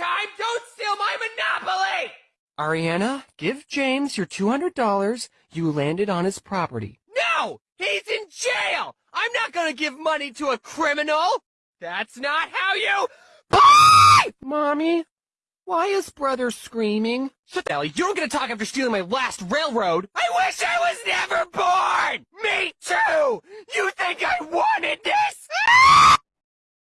time! Don't steal my monopoly! Ariana, give James your $200 you landed on his property. No! He's in jail! I'm not gonna give money to a criminal! That's not how you... Bye! Mommy, why is brother screaming? Shut the hell, you don't get to talk after stealing my last railroad! I wish I was never born! Me too! You think I wanted to?